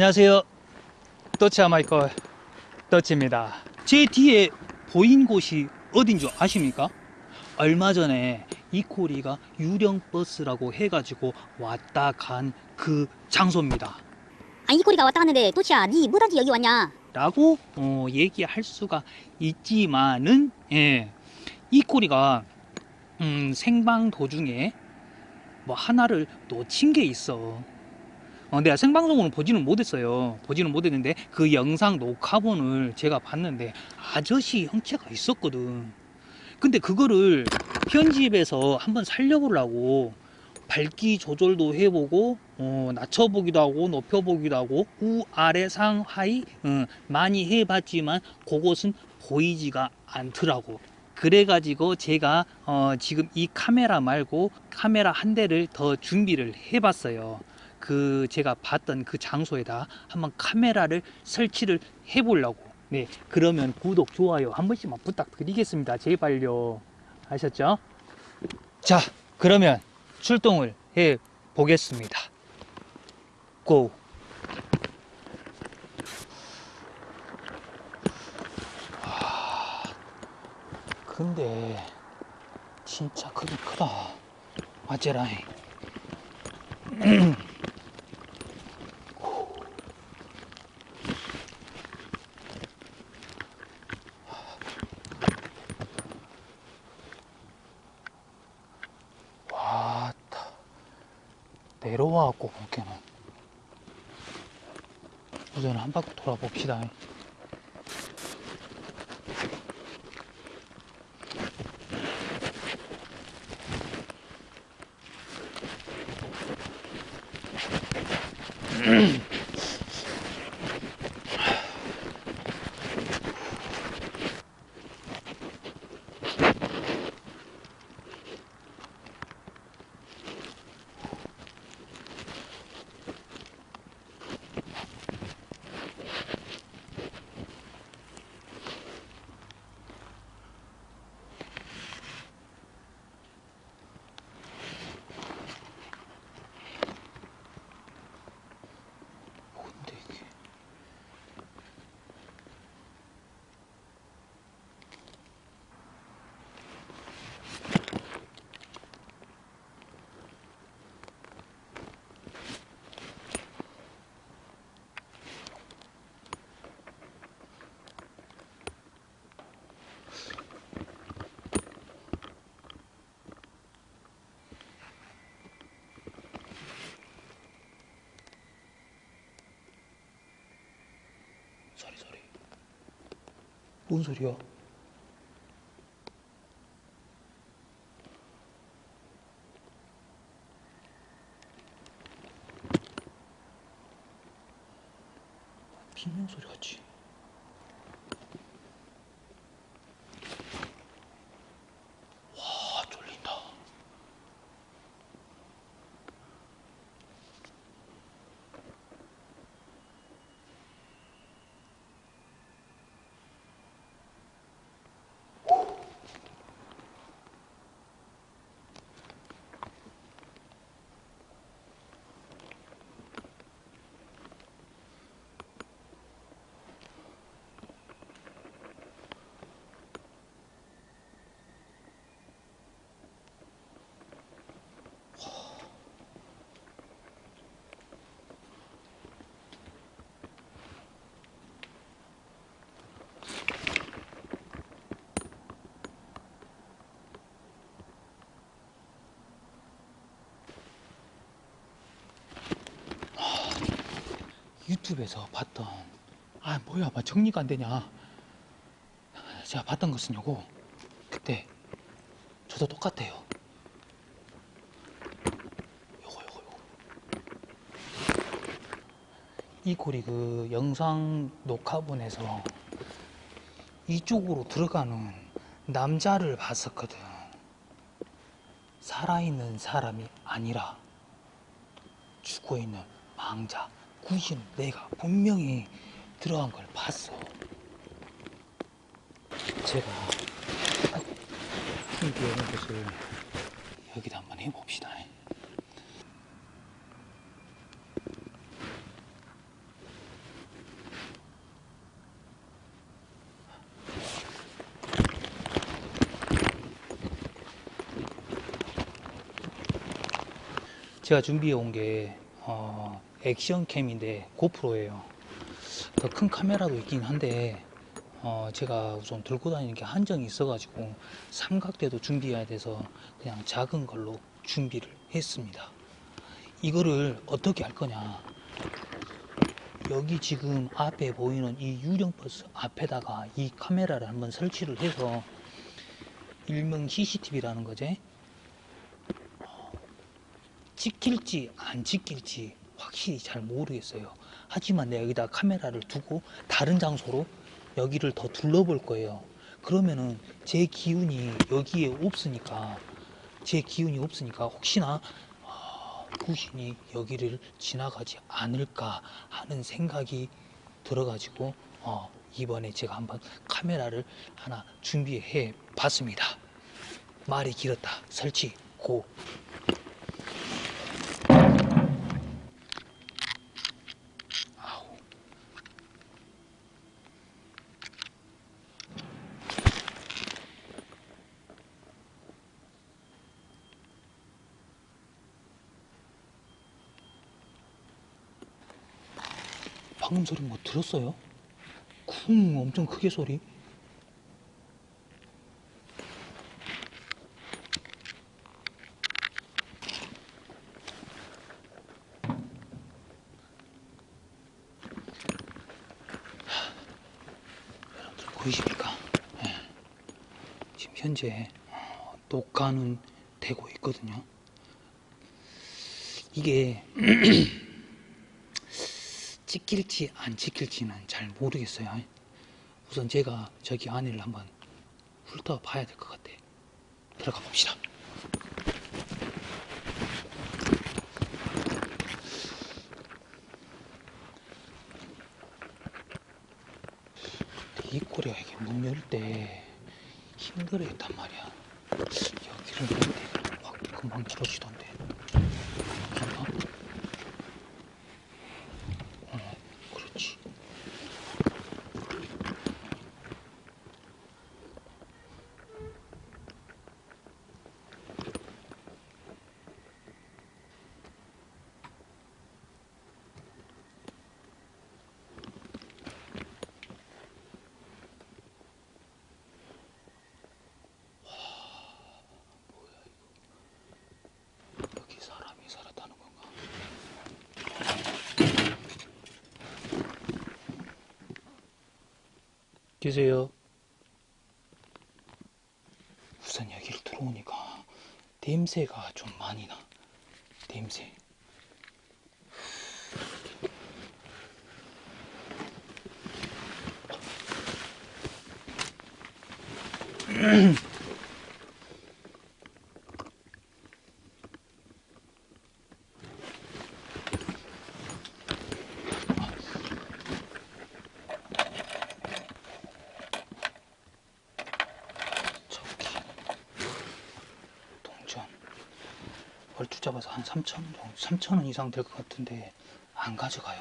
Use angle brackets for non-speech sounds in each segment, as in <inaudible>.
안녕하세요. 더치 아 마이클 더치입니다. 제 뒤에 보인 곳이 어딘 줄 아십니까? 얼마 전에 이코리가 유령 버스라고 해가지고 왔다 간 그 장소입니다. 아니 이코리가 왔다 갔는데 또치야 니 뭐다지 여기 왔냐 라고 어, 얘기할 수가 있지만은 예, 이코리가 음, 생방 도중에 뭐 하나를 놓친 게 있어. 어, 내가 생방송으로 보지는 못했어요. 보지는 못했는데 그 영상 녹화본을 제가 봤는데 아저씨 형체가 있었거든. 근데 그거를 편집해서 한번 살려보려고 밝기 조절도 해보고 어, 낮춰보기도 하고 높여보기도 하고 우 아래 상 하이 어, 많이 해봤지만 그것은 보이지가 않더라고 그래가지고 제가 어, 지금 이 카메라 말고 카메라 한 대를 더 준비를 해봤어요 그 제가 봤던 그 장소에다 한번 카메라를 설치를 해 보려고 네 그러면 구독 좋아요 한 번씩만 부탁드리겠습니다 제발요 아셨죠 자 그러면 출동을 해 보겠습니다. 고! 아, 근데 진짜 크긴 크다. 맞제라잉. <clears throat> 와따 내려와갖고 볼게는 우선 한 바퀴 돌아봅시다 뭔데 이게 소리 소리 뭔 소리야? 비명 소리 같지? 와 쫄린다 유튜브에서 봤던 아 뭐야 막 정리가 안 되냐. 제가 봤던 것은 요거. 그때 저도 똑같아요. 요거 요거 요거. 이 고리 그 영상 녹화본에서 이쪽으로 들어가는 남자를 봤었거든. 살아있는 사람이 아니라 죽어있는 망자 구신 내가 분명히 들어간 걸 봤어. 제가 신기한 것을 여기다 한번 해봅시다. 제가 준비해 온 게 어, 액션캠인데 고프로예요. 더 큰 카메라도 있긴 한데 어, 제가 우선 들고 다니는 게 한정이 있어 가지고 삼각대도 준비해야 돼서 그냥 작은 걸로 준비를 했습니다. 이거를 어떻게 할 거냐? 여기 지금 앞에 보이는 이 유령 버스 앞에다가 이 카메라를 한번 설치를 해서 일명 CCTV라는 거지. 찍힐지 안 찍힐지 확실히 잘 모르겠어요. 하지만 내가 여기다 카메라를 두고 다른 장소로 여기를 더 둘러볼 거예요. 그러면은 제 기운이 여기에 없으니까 제 기운이 없으니까 혹시나 어, 구신이 여기를 지나가지 않을까 하는 생각이 들어가지고 어, 이번에 제가 한번 카메라를 하나 준비해 봤습니다. 말이 길었다. 설치 고. 방금 소리 뭐 들었어요? 쿵 엄청 크게 소리. 보이십니까? 예. 지금 현재 어, 녹화는 되고 있거든요. 이게 <clears throat> 찍힐지 안 찍힐지는 잘 모르겠어요. 우선 제가 저기 안에를 한번 훑어봐야 될 것 같아. 들어가 봅시다. 이 꼬리가 이게 문 열 때 힘들어 했단 말이야. 여기를 열때 확 금방 들어지던데. 여긴가? 어, 그렇지. 여기 사람이 살았다는 건가? 계세요? 우선 여기를 들어오니까 냄새가 좀 많이 나. 냄새. <clears throat> 3,000원 이상 될 것 같은데 안 가져가요.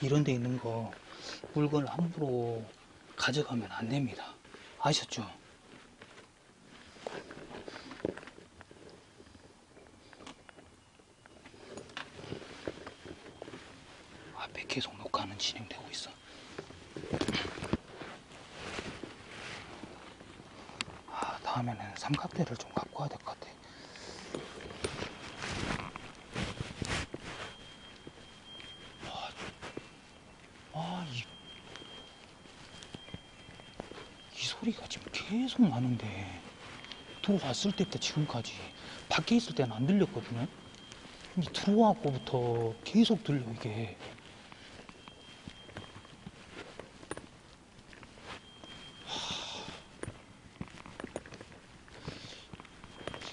이런 데 있는 거 물건을 함부로 가져가면 안 됩니다. 아셨죠? 앞에 계속 녹화는 진행되고 있어. 아 다음에는 삼각대를 좀 갖고 와야 될 것 같아. 계속 나는데, 들어왔을 때부터 지금까지 밖에 있을 때는 안 들렸거든요? 근데 들어와고부터 계속 들려, 이게.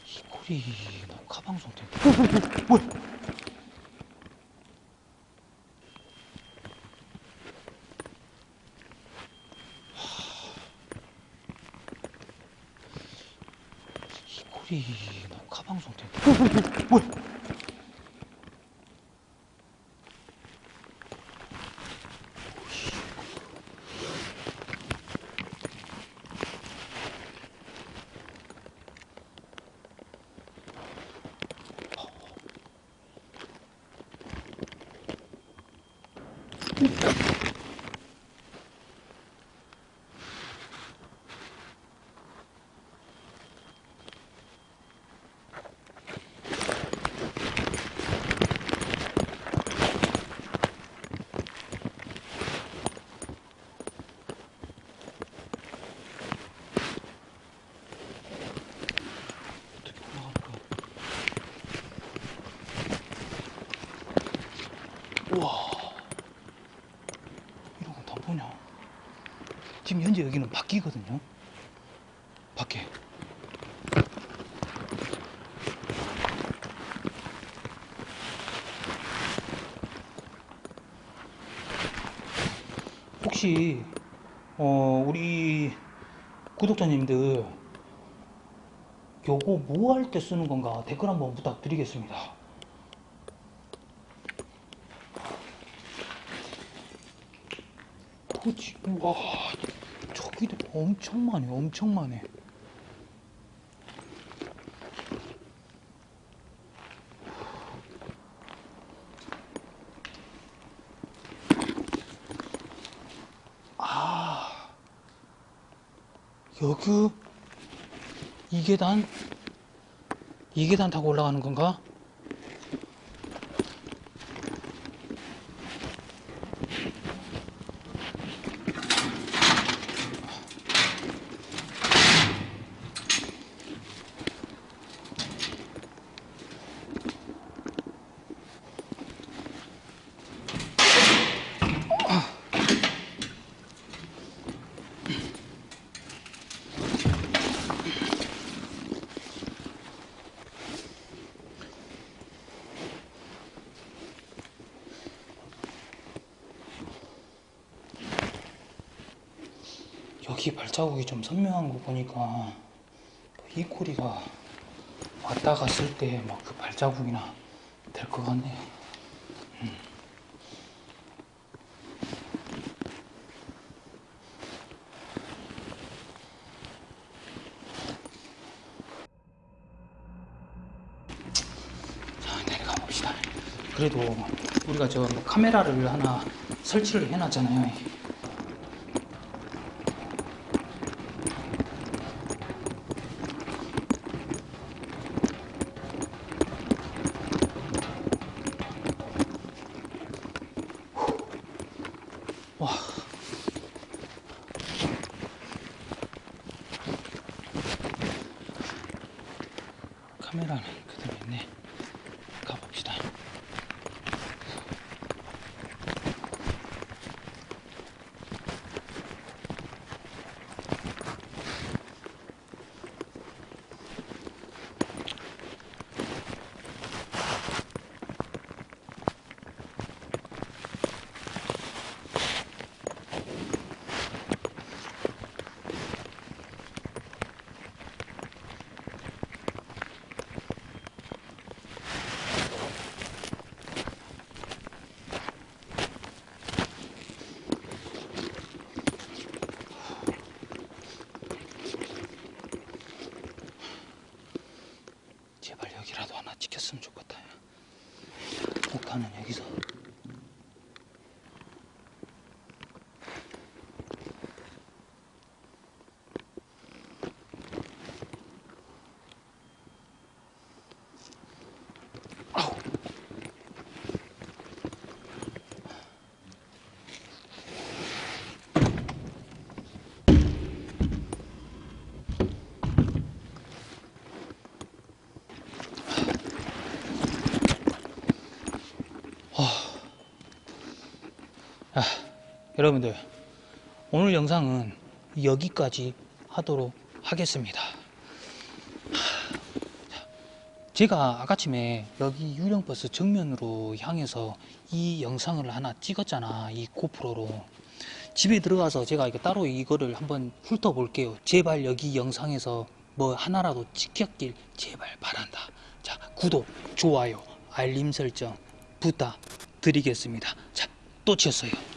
이 꼴이 녹화 방송 때문에 뭐야? 이 꼴이 녹화 방송 때문에 뭐야? 어떻게 올라갈까? 우와 이런 거 다 보냐 지금 현재 여기는 밖이거든요. 밖에. 혹시 어 우리 구독자님들 요거 뭐 할 때 쓰는 건가 댓글 한번 부탁드리겠습니다. 그치, 와, 저기도 엄청 많네, 엄청 많네. 아, 여기 이 계단 이 계단 타고 올라가는 건가? 여기 발자국이 좀 선명한 거 보니까 이 코리가 왔다 갔을 때 막 그 발자국이나 될 것 같네요. 음. 자 내려가 봅시다. 그래도 우리가 저 카메라를 하나 설치를 해놨잖아요. 와. 카메라는 그대로 있네. 가봅시다. 제발 여기라도 하나 찍혔으면 좋겠다. 목탄은 여기서. 아, 여러분들 오늘 영상은 여기까지 하도록 하겠습니다. 제가 아까쯤에 여기 유령버스 정면으로 향해서 이 영상을 하나 찍었잖아 이 고프로로. 집에 들어가서 제가 따로 이거를 한번 훑어볼게요. 제발 여기 영상에서 뭐 하나라도 찍혔길 제발 바란다. 자 구독 좋아요 알림 설정 부탁드리겠습니다. 자 또 치였어요